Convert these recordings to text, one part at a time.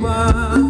woman.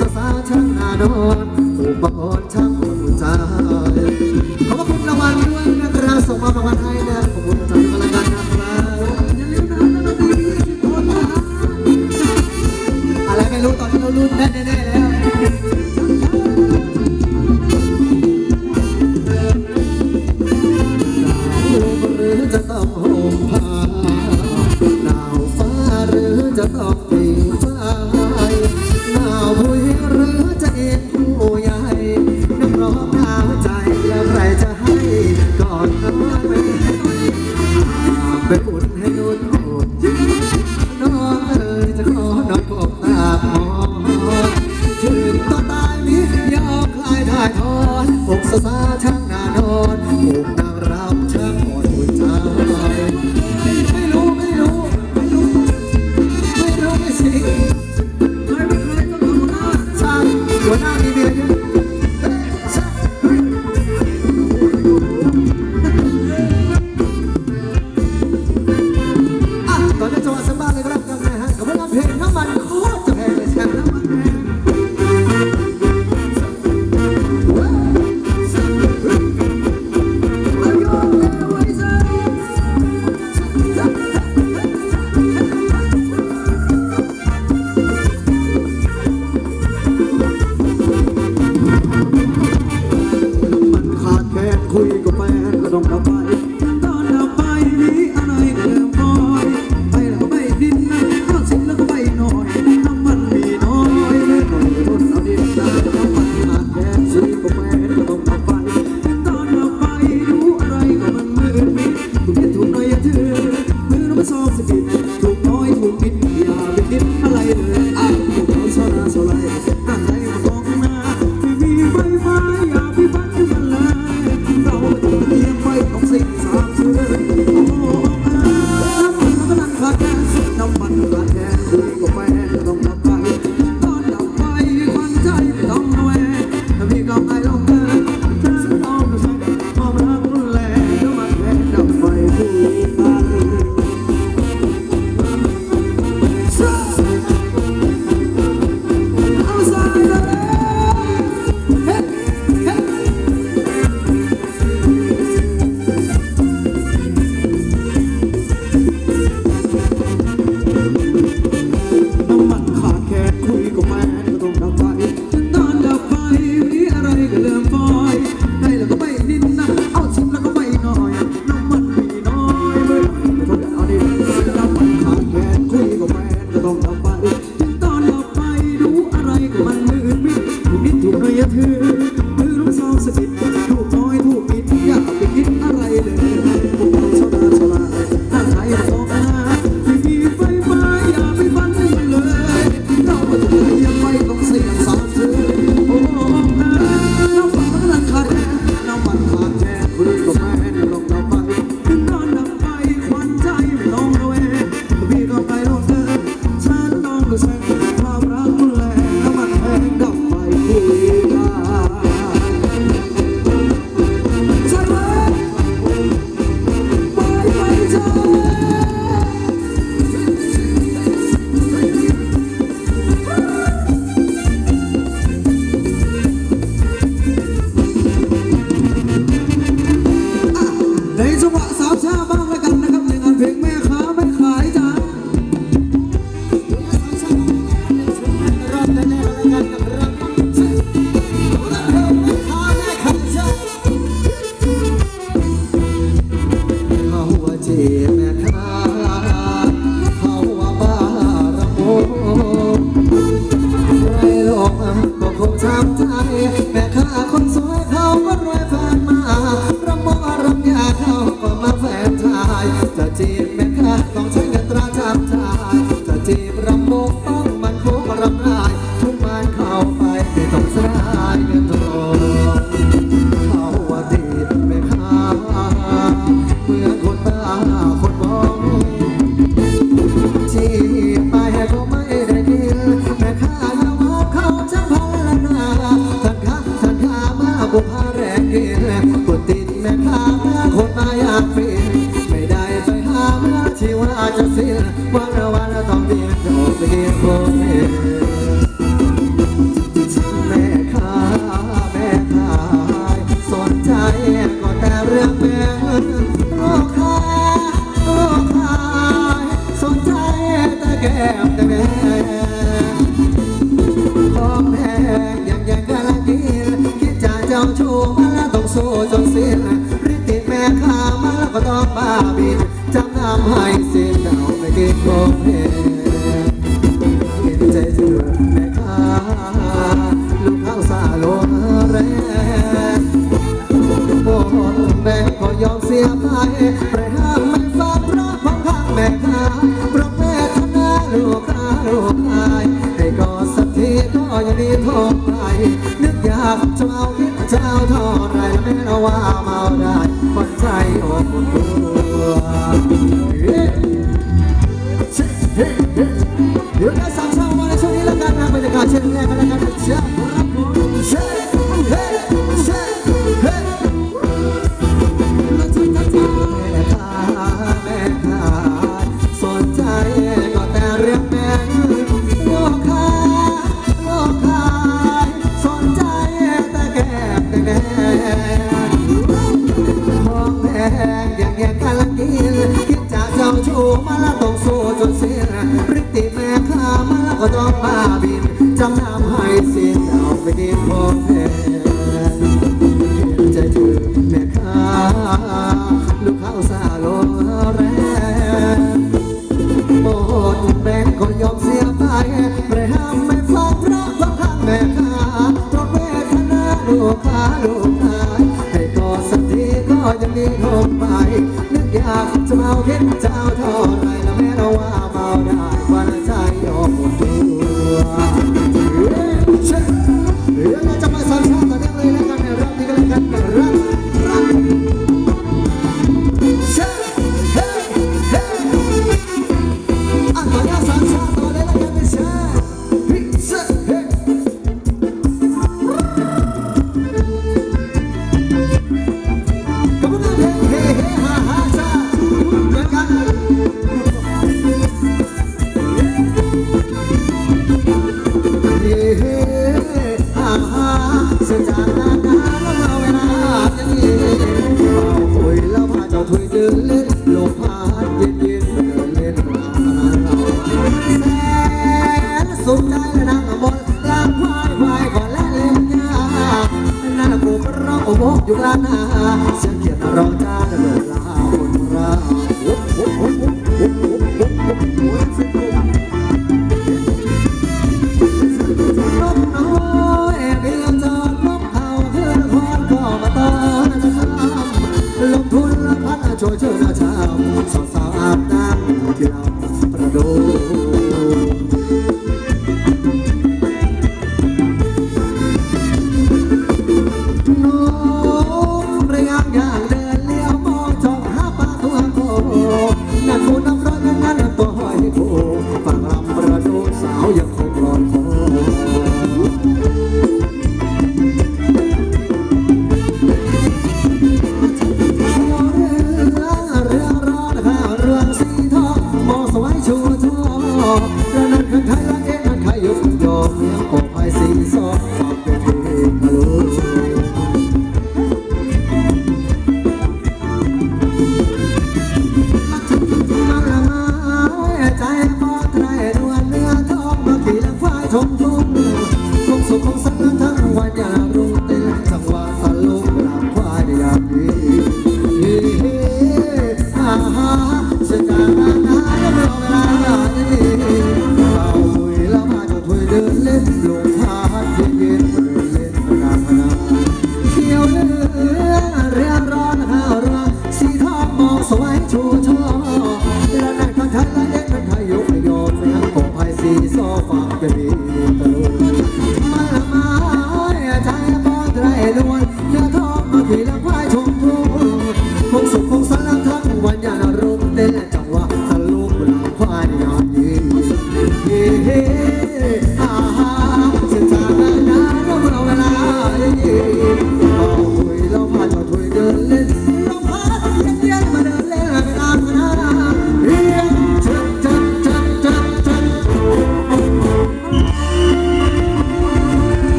สสาชนาโดนอุบลชา Oh. วันละวันละต้องเดียนโดดไปเดียนบแม่ค้าแม่ขายสนใจก็แต่เรื่องแม่ลูกค้าลูกขายสนใจแต่แก้แต่แม่ของแพงยังยังกะละกินคิดจะเจ้าชู้มาแล้ต้องสู้จนสิ้นฤทธิ์ติแม่ค้ามาแล้วก็ต้องบ้าบินจำนำให้สิ้นดา กินมเห็นใจเธอแม่ค้าลูกข้าวสาโลแรงบนแม่ก็ยอมเสียไปไปห้างแม่ฟ้าพระของข้างแม่ค้าเพราะแม่ทนาลูกตาลูกอายให้กอดสักทีก็ยังดีทนไปนึกอยากจะเอาคิดจะาท่ไรแล้วแม่ว่าเมาได้คนใจออุ่ตัว ชูมาละต้องสู้จนเสียปริติแม่ข้ามาละก็ต้องบาบินจำนำให้สิ้นเอาไปดินพอแพ้จะถือแม่ข้าลูกเข้าซาโลแรงโอ้แบงก็ยอมเสียไปไรห้ามไม่ฟังระก็ข้างแม่ข้าตรงเวทนาลูกข้าลูกข้าให้ต่อสักทีก็ยังมีคงไปาวเห็นเจ้าเท่าไรแล้วแม้เราว่าเมาได้วัน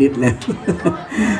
นวันนี้นะฮะห้าเพลงนางรำได้เหงื่อนิดๆเลย